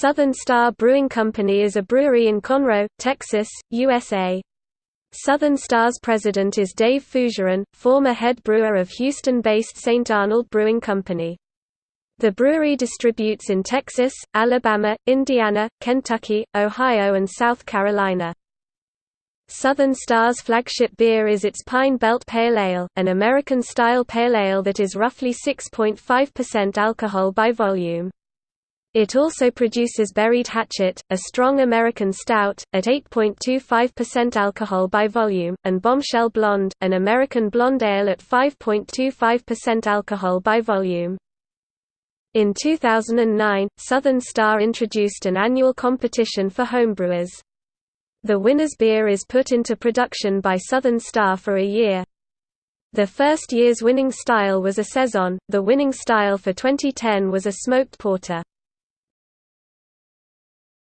Southern Star Brewing Company is a brewery in Conroe, Texas, USA. Southern Star's president is Dave Fougeron, former head brewer of Houston-based St. Arnold Brewing Company. The brewery distributes in Texas, Alabama, Indiana, Kentucky, Ohio and South Carolina. Southern Star's flagship beer is its Pine Belt Pale Ale, an American-style pale ale that is roughly 6.5% alcohol by volume. It also produces Buried Hatchet, a strong American stout, at 8.25% alcohol by volume, and Bombshell Blonde, an American blonde ale at 5.25% alcohol by volume. In 2009, Southern Star introduced an annual competition for homebrewers. The winner's beer is put into production by Southern Star for a year. The first year's winning style was a Saison, the winning style for 2010 was a smoked porter.